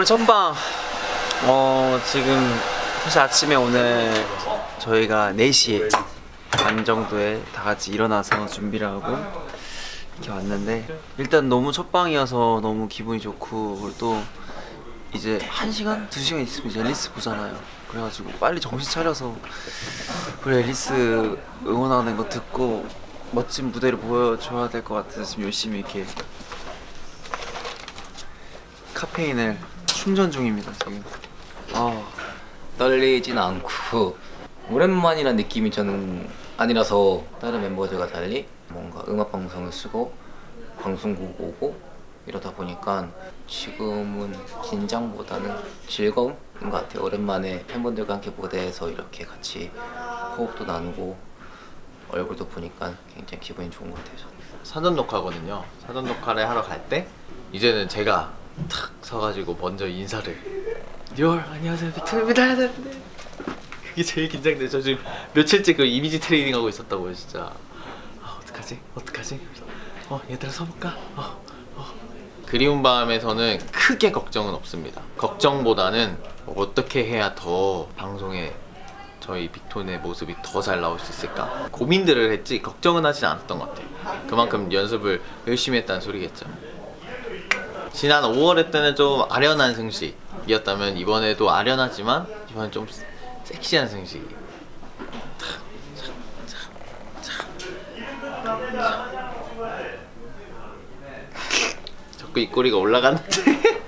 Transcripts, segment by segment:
오늘 첫방 어 지금 사실 아침에 오늘 저희가 4시에 반 정도에 다 같이 일어나서 준비를 하고 이렇게 왔는데 일단 너무 첫방이어서 너무 기분이 좋고 그리고 또 이제 1시간? 2시간 있으면 이제 앨리스 보잖아요 그래가지고 빨리 정신 차려서 우리 앨리스 응원하는 거 듣고 멋진 무대를 보여줘야 될 것 같아서 지금 열심히 이렇게 카페인을 충전 중입니다 지금 아 떨리진 않고 오랜만이란 느낌이 저는 아니라서 다른 멤버들과 달리 뭔가 음악 방송을 쓰고 방송국 오고 이러다 보니까 지금은 긴장보다는 즐거움인 것 같아요 오랜만에 팬분들과 함께 무대에서 이렇게 같이 호흡도 나누고 얼굴도 보니까 굉장히 기분이 좋은 것 같아요 저는. 사전 녹화거든요. 사전 녹화를 하러 갈 때 이제는 제가 탁 서가지고 먼저 인사를 real 안녕하세요 빅톤입니다 하는데 그게 제일 긴장돼. 저 지금 며칠째 그 이미지 트레이닝 하고 있었다고요 진짜. 아 어떡하지? 어떡하지? 어 얘들아 서볼까? 어, 어. 그리운 밤에서는 크게 걱정은 없습니다. 걱정보다는 어떻게 해야 더 방송에 저희 빅톤의 모습이 더 잘 나올 수 있을까 고민들을 했지 걱정은 하진 않았던 것 같아요 그만큼 연습을 열심히 했다는 소리겠죠 지난 5월 때는 좀 아련한 승식이었다면 이번에도 아련하지만 이번엔 좀 섹시한 승식이. 자꾸 입꼬리가 올라가는데.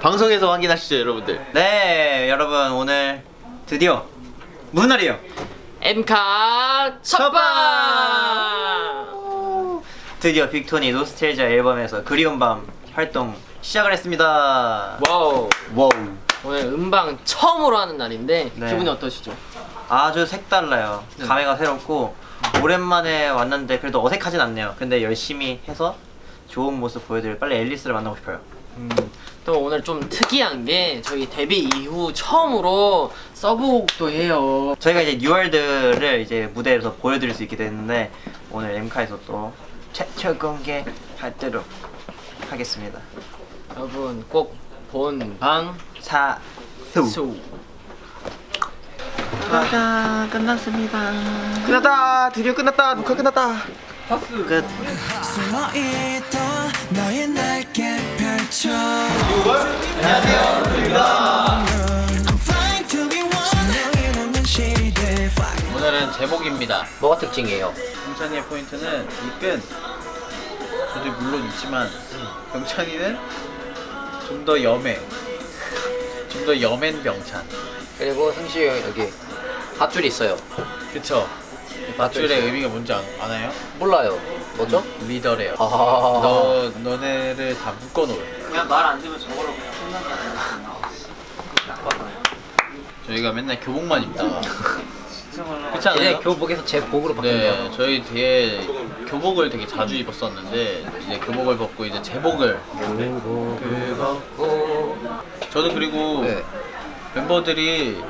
방송에서 확인하시죠 여러분들. 네 여러분 오늘 드디어 무슨 날이에요? 엠카 첫방 드디어 빅톤이 노스텔자 앨범에서 그리운 밤 활동 시작을 했습니다. 와우. 와우. 오늘 음방 처음으로 하는 날인데 네. 기분이 어떠시죠? 아주 색달라요. 네. 감회가 새롭고 오랜만에 왔는데 그래도 어색하진 않네요. 근데 열심히 해서 좋은 모습 보여드릴 빨리 앨리스를 만나고 싶어요. 또 오늘 좀 특이한 게 저희 데뷔 이후 처음으로 서브곡도 해요. 저희가 이제 New World를 이제 무대에서 보여드릴 수 있게 됐는데 오늘 엠카에서 또 최초 공개하도록 하겠습니다. 여러분 꼭 본방 사수. 수 녹화가 끝났습니다. 끝났다! 드디어 끝났다! 녹화 끝났다! 끝. 신명이 없는 시대 Fly 오늘은 제목입니다. 뭐가 특징이에요? 병찬이의 포인트는 이끈 저도 물론 있지만 병찬이는 좀 더 염해. 좀 더 염한 병찬. 그리고 형 여기 밧줄이 있어요. 그쵸? 밧줄의 의미가 뭔지 아, 아나요? 몰라요. 뭐죠? 리더래요. 아. 너, 너네를 다 묶어놓을. 그냥 말안 들으면 저거로 그냥 혼난다는 저희가 맨날 교복만 입다가 그렇지 않아요? 이제 교복에서 제 복으로 바뀌네요 네, 저희 뒤에 교복을 되게 자주 입었었는데 이제 교복을 벗고 이제 제복을 저는 그리고 네. 멤버들이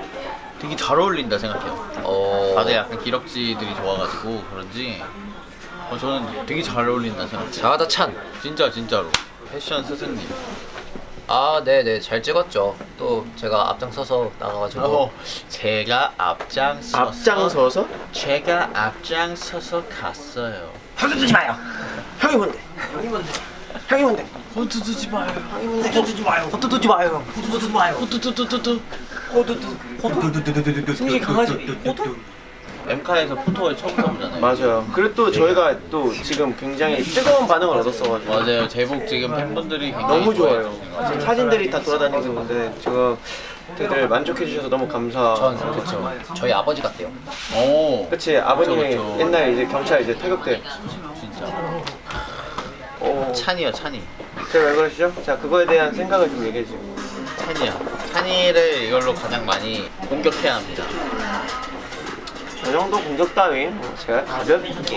되게 잘 어울린다 생각해요. 어... 다들 약간 기럭지들이 좋아가지고 그런지 어, 저는 되게 잘 어울린다 생각해요. 자가다 찬 진짜 진짜로 패션 스승님. 아, 네네 잘 찍었죠. 또 제가 앞장서서 나가가지고 어, 제가 앞장서서 앞장서서? 제가 앞장서서 갔어요. 두지 마요 형이 뭔데? 형이 뭔데? 형이 뭔데? 호두 두지 마요. 형이 뭔데? 두지 마요. 호두 두지 마요 두지 마요. 호두 두두두두. 호두 두. 호두. 승시 강아지. 호두? 엠카에서 포토를 처음 써보잖아요. 맞아요. 그리고 또 저희가 또 지금 굉장히 뜨거운 반응을 얻었어가지고 맞아요. 제복 지금 팬분들이 굉장히 너무 좋아요. 지금 사진들이 다 돌아다니고 있는데 지금 되게 만족해 주셔서 너무 감사. 전 그쵸. 저희 아버지 같대요. 오, 그치 아버님이 그쵸, 그쵸. 옛날 이제 경찰 이제 타격 때. 진짜. 어. 찬이요, 찬이. 제가 왜 그러시죠? 자 그거에 대한 생각을 좀 얘기해 주세요. 찬이야. 찬이를 이걸로 가장 많이 공격해야 합니다. 저 정도 공격 따위 뭐 제가 가볍게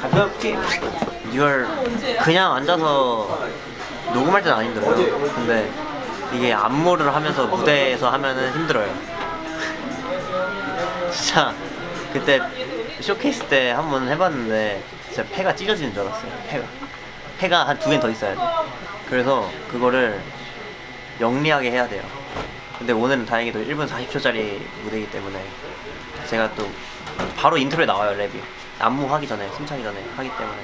가볍게 뉴월 그냥 앉아서 녹음할 때는 안 힘들어요. 근데 이게 안무를 하면서 무대에서 하면은 힘들어요. 진짜 그때 쇼케이스 때 한 번 해봤는데 진짜 폐가 찢어지는 줄 알았어요. 폐가. 폐가 한 두 개는 더 있어야 돼. 그래서 그거를 영리하게 해야 돼요. 근데 오늘은 다행히도 1분 40초짜리 무대이기 때문에 제가 또 바로 인트로에 나와요 랩이 안무 하기 전에 숨차기 전에 하기 때문에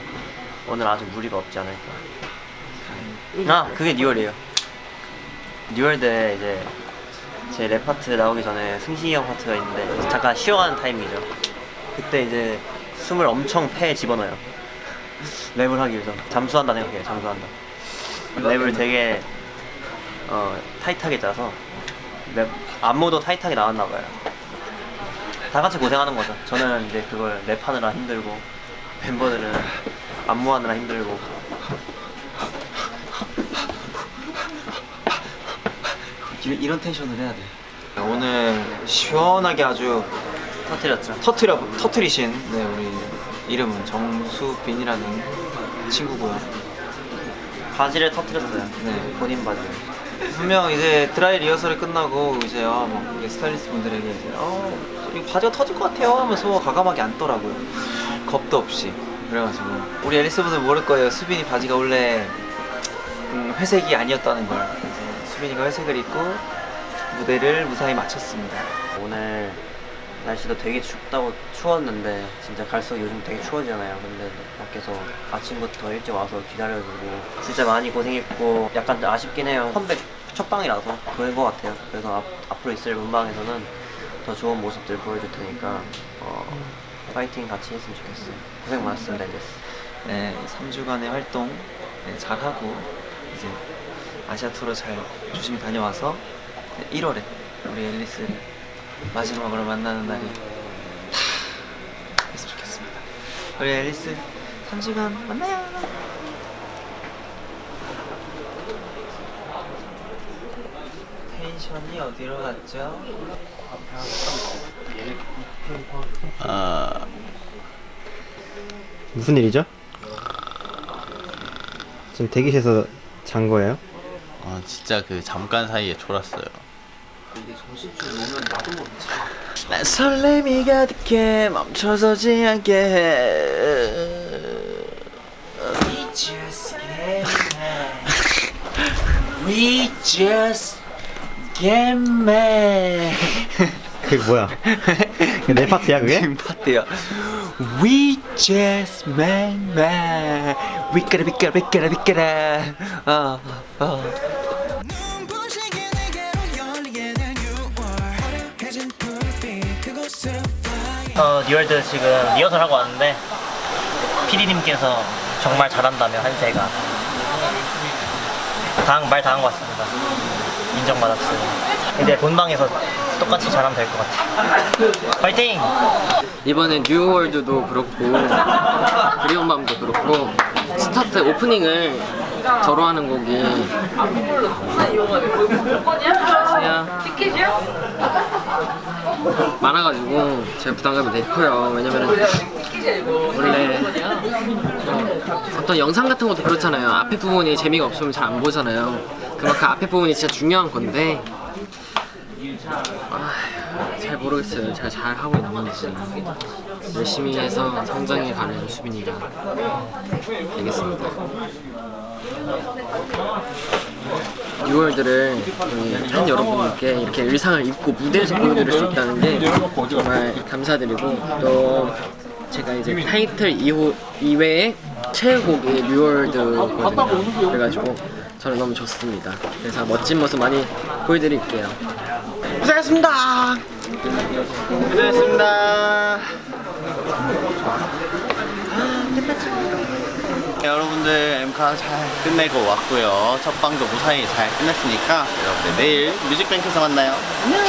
오늘 아주 무리가 없지 않을까. 아 그게 New World예요. New World 때 이제 제 랩 파트 나오기 전에 승식이 형 파트가 있는데 잠깐 쉬어가는 타이밍이죠. 그때 이제 숨을 엄청 폐에 집어넣어요. 랩을 하기 위해서 잠수한다 생각해요. 잠수한다. 랩을 되게 어, 타이트하게 짜서 랩 안무도 타이트하게 나왔나 봐요. 다 같이 고생하는 거죠. 저는 이제 그걸 랩하느라 힘들고 멤버들은 안무하느라 힘들고 이- 이런 텐션을 해야 돼. 오늘 시원하게 아주 터뜨렸죠. 터트려 터트리신 네 우리 이름은 정수빈이라는 친구고요. 바지를 터뜨렸어요. 네. 본인 바지를. 분명 이제 드라이 리허설이 끝나고 이제 아, 뭐 이게 스타일리스트 분들에게 이제 어 바지가 터질 것 같아요 하면서 과감하게 앉더라고요. 겁도 없이 그래가지고 우리 앨리스 분들 모를 거예요. 수빈이 바지가 원래 음, 회색이 아니었다는 걸. 수빈이가 회색을 입고 무대를 무사히 마쳤습니다. 오늘 날씨도 되게 춥다고 추웠는데 진짜 갈수록 요즘 되게 추워지잖아요. 근데 밖에서 아침부터 일찍 와서 기다려주고 진짜 많이 고생했고 약간 아쉽긴 해요. 컴백 첫 방이라서 그런 것 같아요. 그래서 앞, 앞으로 있을 문방에서는 더 좋은 모습들 보여줄 테니까 어, 파이팅 같이 했으면 좋겠어요. 고생 많았습니다, 이제스. 네, 3주간의 활동 네, 잘하고 이제 아시아 투어 잘 조심히 다녀와서 1월에 우리 앨리스를 마지막으로 만나는 날이 다 됐으면 좋겠습니다. 우리 앨리스 3주간 만나요. 텐션이 어디로 갔죠? 아 무슨 일이죠? 지금 대기실에서 잔 거예요? 아 진짜 그 잠깐 사이에 졸았어요. 난 설렘이 가득해 멈춰서지 않게 해. We just get mad. 그게 뭐야? 내 파트야 그게? 파트야. We just 위까라. 아, 아. 눈부시게 내게로 열리게 된 6월 화려해진 불빛 그곳을 fly 어, New World 지금 리허설 하고 왔는데 PD님께서 정말 잘한다며 한세가 당, 말 당한 것 같습니다. 인정받았어요. 이제 본방에서 똑같이 잘하면 될 것 같아요. 파이팅! 이번에 New World도 그렇고 그리운 밤도 그렇고 스타트 오프닝을 저로 하는 곡이 안녕하세요 많아가지고 제 부담감이 되게 커요 왜냐면은 원래 어, 어떤 영상 같은 것도 그렇잖아요 앞에 부분이 재미가 없으면 잘 안 보잖아요 그만큼 앞에 부분이 진짜 중요한 건데 아, 잘 모르겠어요. 제가 잘 하고 있는지 열심히 해서 성장해 가는 수빈이가 되겠습니다. 6월들을 우리 팬 여러분들께 이렇게 의상을 입고 무대에서 보여드릴 수 있다는 게 정말 감사드리고 또 제가 이제 타이틀 이후 이외에 최애곡이 뉴월드거든요. 그래가지고 저는 너무 좋습니다. 그래서 멋진 모습 많이 보여드릴게요. 고생했습니다. 고생했습니다. 네, 여러분들 엠카 잘 끝내고 왔고요. 첫 방도 무사히 잘 끝냈으니까 여러분들 내일 뮤직뱅크에서 만나요. 안녕.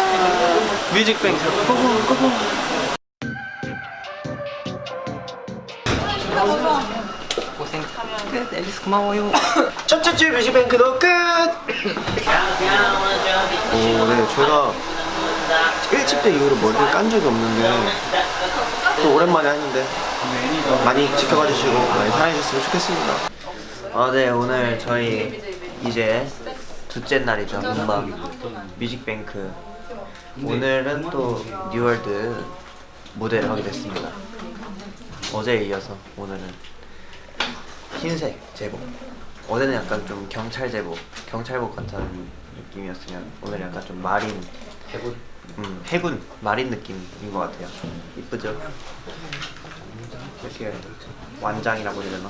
뮤직뱅크 고고 고고. 끝. 앨리스 고마워요. 첫째 주 뮤직뱅크도 끝. 오, 네, 제가 1집 때 이후로 머리를 깐 적이 없는데 또 오랜만에 하는데 많이 지켜봐 주시고 많이 사랑해 주셨으면 좋겠습니다. 아, 네, 오늘 저희 이제 둘째 날이죠. 본방 뮤직뱅크. 오늘은 또 New World 무대를 하게 됐습니다. 어제에 이어서 오늘은 흰색 제복 어제는 약간 좀 경찰 제복, 경찰복 같은 느낌이었으면 오늘 약간 좀 marine 해군, 음 해군 marine 느낌인 것 같아요. 이쁘죠? 이렇게 완장이라고 해야 되나?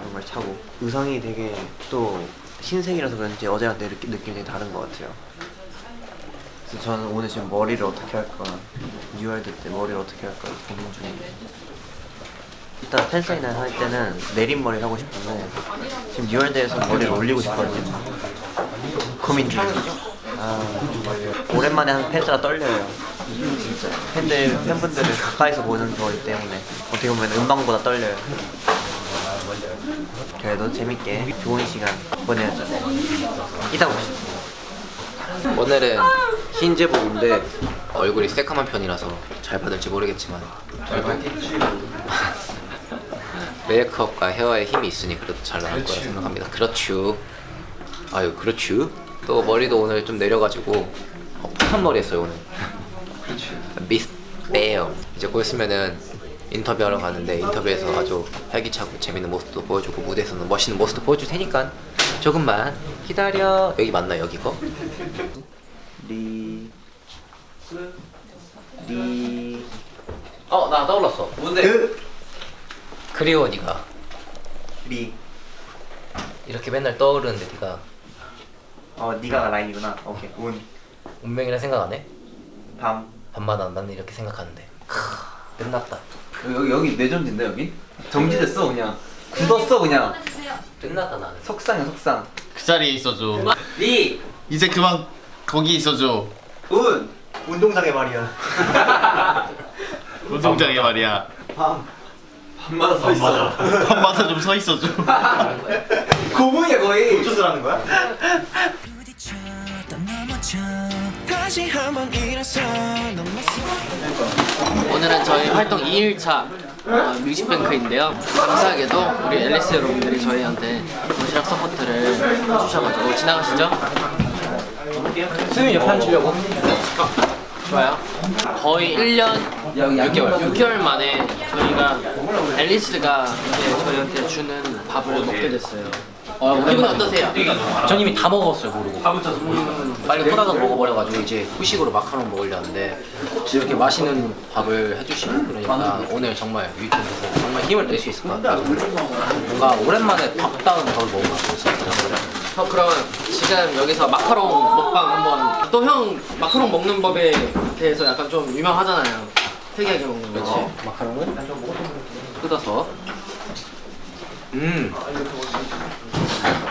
이런 걸 차고 의상이 되게 또 흰색이라서 그런지 어제랑 내 느낌, 느낌이 되게 다른 것 같아요. 그래서 저는 오늘 지금 머리를 어떻게 할까 New World 때 머리를 어떻게 할까 고민 중이에요. 일단 팬사인회 할 때는 내린머리 하고 싶은데 지금 뉴월드에서 머리를 올리고 싶거든요. 고민 중이에요. 아, 오랜만에 하는 팬사가 떨려요. 진짜 팬들 팬분들을 가까이서 보는 거기 때문에 어떻게 보면 음방보다 떨려요. 그래도 재밌게 좋은 시간 보내야죠. 이따 봅시다. 오늘은 흰 제복인데 얼굴이 새까만 편이라서 잘 받을지 모르겠지만 메이크업과 헤어에 힘이 있으니 그래도 잘 나올 거라 생각합니다. 그렇죠. 아유 그렇죠. 또 머리도 오늘 좀 내려가지고 어, 푸한 머리 했어요 오늘. 미스 베어. 이제 곧 있으면은 인터뷰하러 가는데 인터뷰에서 아주 활기차고 재밌는 모습도 보여주고 무대에서는 멋있는 모습도 보여줄 테니까 조금만 기다려. 여기 맞나 여기 거? 리... 리... 어나 떠올랐어. 뭔데? 그... 그리워 니가 리... 이렇게 맨날 떠오르는데 니가 어 니가 라인이구나. 오케이. 운... 운명이라 생각 안 해? 밤... 밤마다 나는 이렇게 생각하는데 크 끝났다 여기 여기 내전인데 여기? 정지됐어 그냥. 굳었어 그냥. 끝났다 나는 속상해 속상. 그 자리에 있어줘 리... 이제 그만 거기 있어줘 운... 운동장에 말이야. 운동장에 말이야 밤... 밤마다 서 있어. 밤마다 좀 서 있어줘 고문이야 거의. 거야? 한번 일어서 넘어서 오늘은 저희 활동 2일차 어, 뮤직뱅크인데요. 감사하게도 우리 앨리스 여러분들이 저희한테 도시락 서포트를 해주셔가지고 지나가시죠. 수민 옆에 앉으려고. 좋아요. 거의 1년 6개월. 6개월 만에 저희가 앨리스가 이제 저희한테 주는 밥을 먹게 됐어요. 어, 기분 어떠세요? 전 이미 다 먹었어요. 모르고 빨리 후다닥 먹어버려가지고 이제 후식으로 마카롱 먹으려는데 이렇게 맛있는 밥을 해주시고 그러니까 오늘 정말 위켄드에서 정말 힘을 낼 수 있을 것 같아요. 뭔가 오랜만에 밥다운 밥을 먹은 것 같아요. 진짜 어, 그럼 지금 여기서 마카롱 먹방 한번 또 형 마카롱 먹는 법에 대해서 약간 좀 유명하잖아요. 특이하게 먹는 거. 어, 마카롱을 뜯어서 음,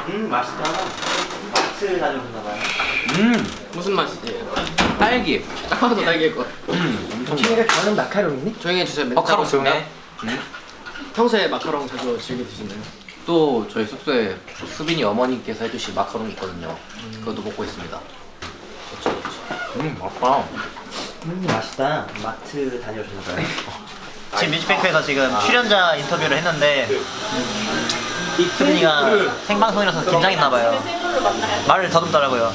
음 맛있다. 마트 다녀오셨나봐요. 음, 무슨 맛이지? 딸기 딱 봐도 딸기일 것. 음, 엄청 친구가 좋아하는 마카롱이니? 조용히 해주세요. 마카롱 하고 있습니다. 조용해 평소에 마카롱 자주 즐겨 드시나요? 또 저희 숙소에 수빈이 어머니께서 해주신 마카롱이 있거든요 그것도 먹고 있습니다 그렇죠 그렇죠 음 맛있다 음 맛있다. 마트 다녀오셨나봐요. 지금 뮤직뱅크에서 지금 출연자 인터뷰를 했는데 수빈이가 생방송이라서 긴장했나봐요. 말을 더듬더라고요.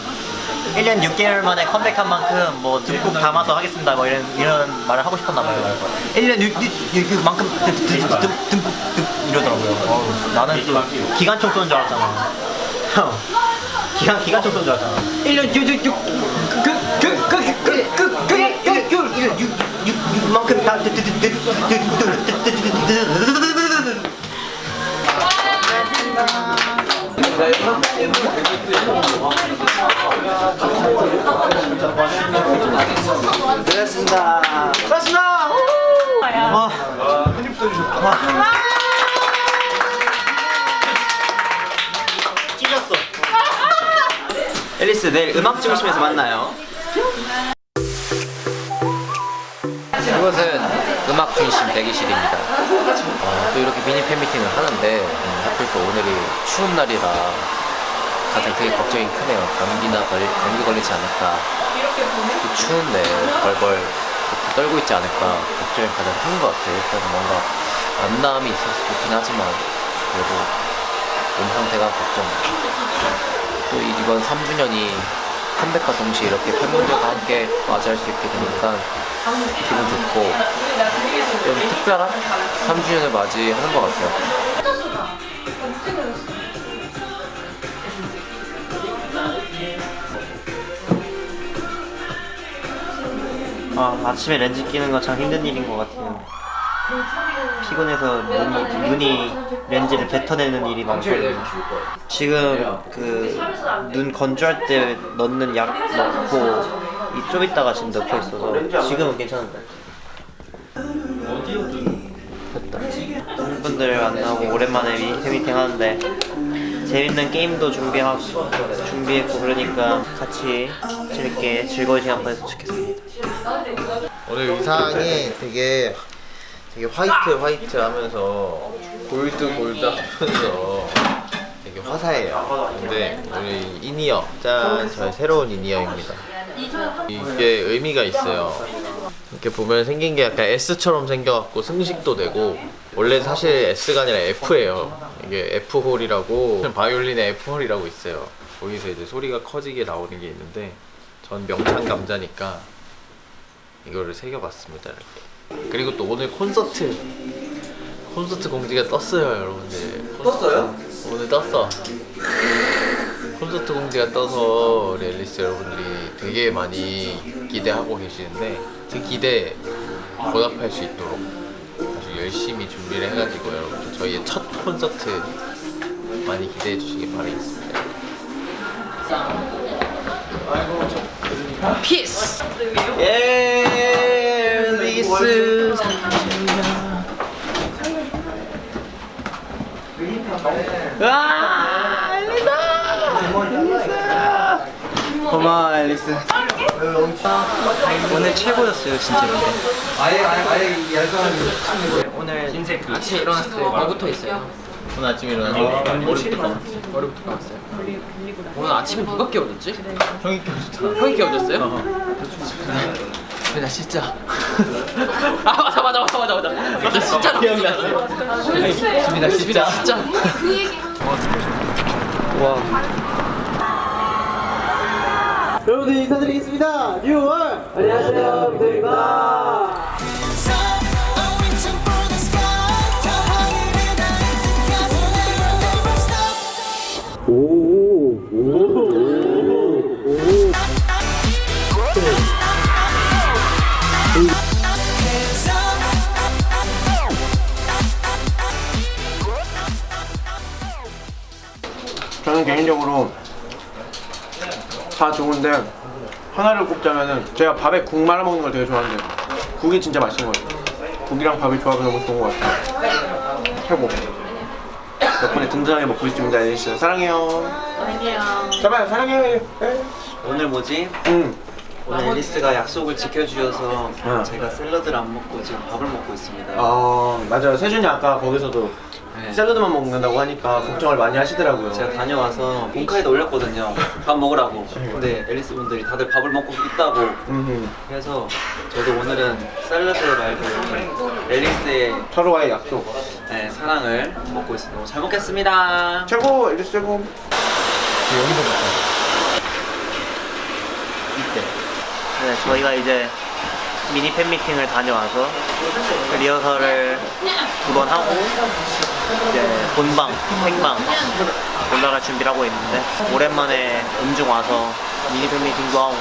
1년 6개월 만에 컴백한 만큼 뭐 듬뿍 담아서 하겠습니다. 뭐 이런 이런 말을 하고 싶었나봐요. 1년 6, 6, 만큼 듬뿍 이러더라고요. 나는 또 기관총 쏘는 줄 알았잖아. 형 기관, 기관총 쏘는 줄 알았잖아. 1년 6, 6, 6, 그, 그, 그, 그, 그, 그, 그, 1년 6, 6, 6, 6, 만큼 다 고맙습니다. 고맙습니다 와. 찢었어 앨리스 내일 음악 중심에서 만나요. 이것은 음악 중심 대기실입니다. 어, 또 이렇게 미니 팬미팅을 하는데 음, 하필 또 오늘이 추운 날이라 가장 되게 걱정이 크네요. 감기나 걸, 감기 걸리지 않을까. 또 추운데 벌벌 떨고 있지 않을까 걱정이 가장 큰 것 같아요. 일단 뭔가 안남이 있어서 좋긴 하지만 그래도 몸 상태가 걱정. 또 이번 3주년이 컴백과 동시에 이렇게 팬분들과 함께 맞이할 수 있게 되니까 기분 좋고 좀 특별한 3주년을 맞이하는 것 같아요. 아, 아침에 렌즈 끼는 건 참 힘든 일인 것 같아요. 피곤해서 눈이, 눈이 렌즈를 뱉어내는 일이 많거든요. 지금 그 눈 건조할 때 넣는 약 넣고 이좀 있다가 지금 넣고 있어서 지금은 괜찮은데. 됐다. 팬분들 만나고 오랜만에 미팅 미팅 하는데 재밌는 게임도 준비하고 준비했고 그러니까 같이 재밌게 즐거운 시간 보냈으면 좋겠습니다. 오늘 의상이 되게 되게 화이트 화이트 하면서 골드 골드 하면서 되게 화사해요. 근데 이 in-ear 짠 저의 새로운 in-ear입니다. 이게 의미가 있어요. 이렇게 보면 생긴 게 약간 S처럼 생겨갖고 승식도 되고 원래 사실 S가 아니라 F예요. 이게 F 홀이라고 바이올린의 F 홀이라고 있어요. 거기서 이제 소리가 커지게 나오는 게 있는데 전 명창 감자니까 이거를 새겨봤습니다 이렇게 그리고 또 오늘 콘서트 콘서트 공지가 떴어요 여러분들 떴어요? 오늘 떴어 콘서트 공지가 떠서 우리 앨리스 여러분들이 되게 많이 기대하고 계시는데 그 기대 보답할 수 있도록 아주 열심히 준비를 해가지고 여러분들 저희의 첫 콘서트 많이 기대해 주시기 바라겠습니다 피스! 예, 고마워 앨리스. 오늘 최고였어요 진짜 오늘 아침에 일어났을 때 뭐부터 있어요? 오늘 아침에 일어나서 머리부터 머리부터 감았어요. 오늘 아침에 누가 깨워줬지? 형이 껴줬잖아 형이 깨워줬어요? 근데 나 진짜. 아 맞아 맞아 맞아 맞아. 맞아 진짜로 기억났어 수빈아 진짜. 진짜 여러분들 인사드리겠습니다. 뉴월 안녕하세요, 비토입니다. 개인적으로 다 좋은데 하나를 꼽자면은 제가 밥에 국 말아 먹는 걸 되게 좋아하는데 국이 진짜 맛있는 것 같아요. 국이랑 밥이 조합이 너무 좋은 것 같아요. 최고. 덕분에 든든하게 먹고 있습니다, 앨리스. 사랑해요. 사랑해요. 잠깐 사랑해요. 오늘 뭐지? 응. 오늘 앨리스가 약속을 지켜주셔서 응. 제가 샐러드를 안 먹고 지금 밥을 먹고 있습니다 어 맞아요. 세준이 아까 거기서도 네. 샐러드만 먹는다고 하니까 걱정을 많이 하시더라고요. 제가 다녀와서 본카에도 올렸거든요 밥 먹으라고 근데 앨리스 분들이 다들 밥을 먹고 있다고. 그래서 저도 오늘은 샐러드 말고 앨리스의 서로와의 약속. 네, 사랑을 먹고 있습니다 잘 먹겠습니다 최고, 앨리스 최고. 네, 저희가 이제 미니 팬 미팅을 다녀와서 리허설을 두 번 하고 이제 본방, 생방 올라갈 준비를 하고 있는데 오랜만에 음중 와서 미니 팬 미팅도 하고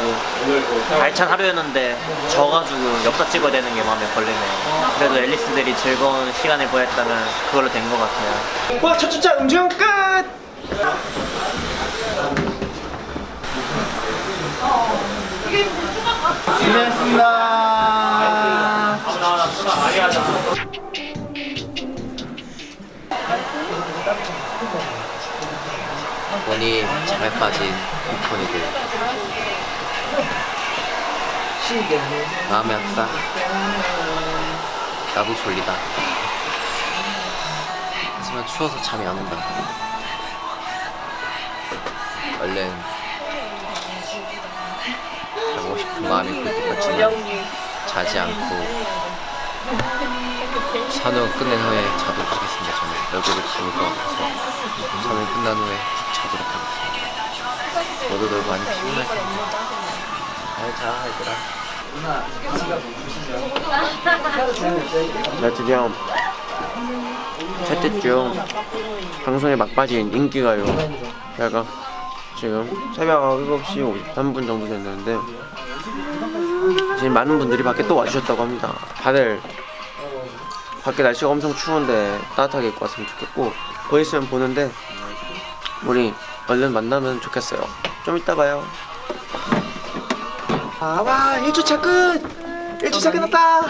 알찬 하루였는데 져가지고 역사 찍어야 되는 게 마음에 걸리네요. 그래도 앨리스들이 즐거운 시간을 보냈다면 그걸로 된 것 같아요. 와, 첫 주차 음중 끝! 고생했습니다. 돈이 잘 빠진 우폰이들. 마음이 아프다. 나도 졸리다. 하지만 추워서 잠이 안 온다. 얼른 싶은 마음이 굴 때까지는 자지 않고 산후 끝낸 후에 자도록 하겠습니다 저는. 얼굴을 감을 것 같아서 산후 끝난 후에 자도록 하겠습니다. 모두들 많이 피곤할 텐데 잘자 얘들아. 나 드디어 셋째 주 방송에 막빠진 인기가요. 제가 지금 새벽 7시 53분 정도 됐는데 지금 많은 분들이 밖에 또 와주셨다고 합니다. 다들 밖에 날씨가 엄청 추운데 따뜻하게 입고 왔으면 좋겠고 곧 있으면 보는데 우리 얼른 만나면 좋겠어요. 좀 이따 봐요. 아, 와, 1주차 끝! 1주차 끝났다!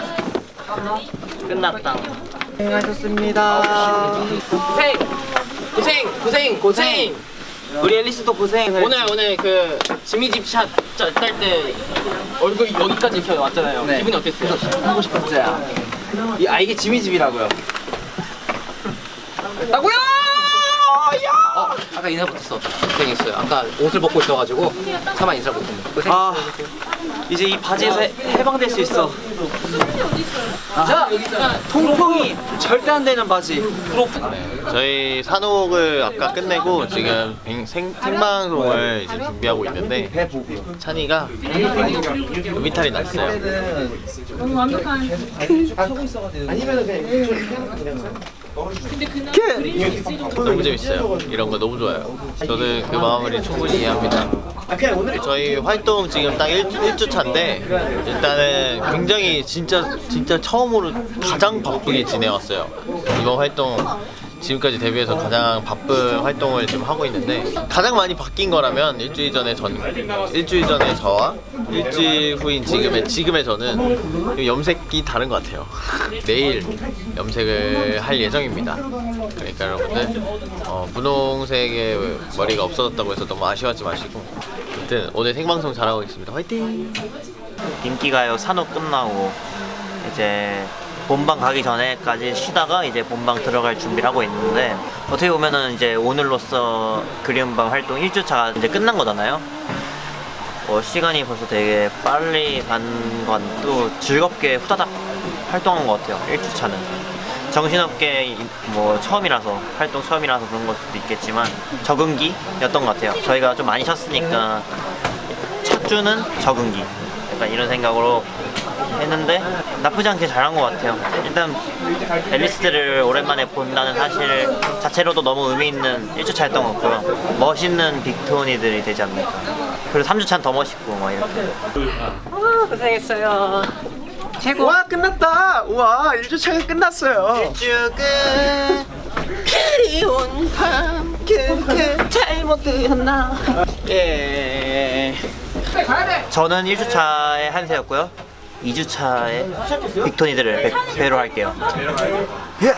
끝났다. 수고하셨습니다. 고생! 고생! 고생! 고생! 우리 앨리스도 고생. 오늘 오늘 그 지미 집샷딸때 얼굴 여기까지 이렇게 왔잖아요. 기분이 어땠어요? 하고 싶었어요. 이, 아 이게 지미 집이라고요. 나고요! 어, 아까 인사 못했어. 고생했어요. 아까 옷을 벗고 있어가지고 차마 인사 못했네. 고생. 아 이제 이 바지에서 해- 해방될 수 있어. 자, 통풍이 절대 안 되는 바지. 저희 산옥을 아까 끝내고 지금 뱅- 생, 생방송을 이제 준비하고 있는데 찬이가 음이탈이 났어요. 너무 재밌어요. 이런 거 너무 좋아요. 저는 그 마음을 충분히 이해합니다. 저희 활동 지금 딱 1, 일주 차인데 일단은 굉장히 진짜 진짜 처음으로 가장 바쁘게 지내왔어요. 이번 활동 지금까지 데뷔해서 가장 바쁜 활동을 지금 하고 있는데 가장 많이 바뀐 거라면 일주일 전에 전 일주일 전에 저와 일주일 후인 지금의 지금의 저는 염색이 다른 것 같아요. 내일 염색을 할 예정입니다. 그러니까 여러분들 어, 분홍색의 머리가 없어졌다고 해서 너무 아쉬워하지 마시고 아무튼 오늘 생방송 잘하고 있습니다. 화이팅! 인기가요 산업 끝나고 이제 본방 가기 전에까지 쉬다가 이제 본방 들어갈 준비를 하고 있는데 어떻게 보면은 이제 오늘로써 그리움방 활동 1주차가 이제 끝난 거잖아요. 어, 시간이 벌써 되게 빨리 간 건 또 즐겁게 후다닥 활동한 것 같아요. 1주차는 정신없게 이- 뭐 처음이라서 활동 처음이라서 그런 걸 수도 있겠지만 적응기였던 것 같아요. 저희가 좀 많이 쉬었으니까 첫 주는 적응기. 약간 이런 생각으로 했는데 나쁘지 않게 잘한 것 같아요. 일단 앨리스들을 오랜만에 본다는 사실 자체로도 너무 의미 있는 1주차였던 것 같고요. 멋있는 빅토니들이 되지 않을까 그리고 3주차는 더 멋있고 막 이렇게. 고생했어요. 최고. 와, 끝났다! 우와, 1주차가 끝났어요. 쭉 끝. 그리운 밤 그그 잘못 들었나 예 저는 1주차의 한세였고요 2주차의 빅토니들을 배, 배로 할게요 예.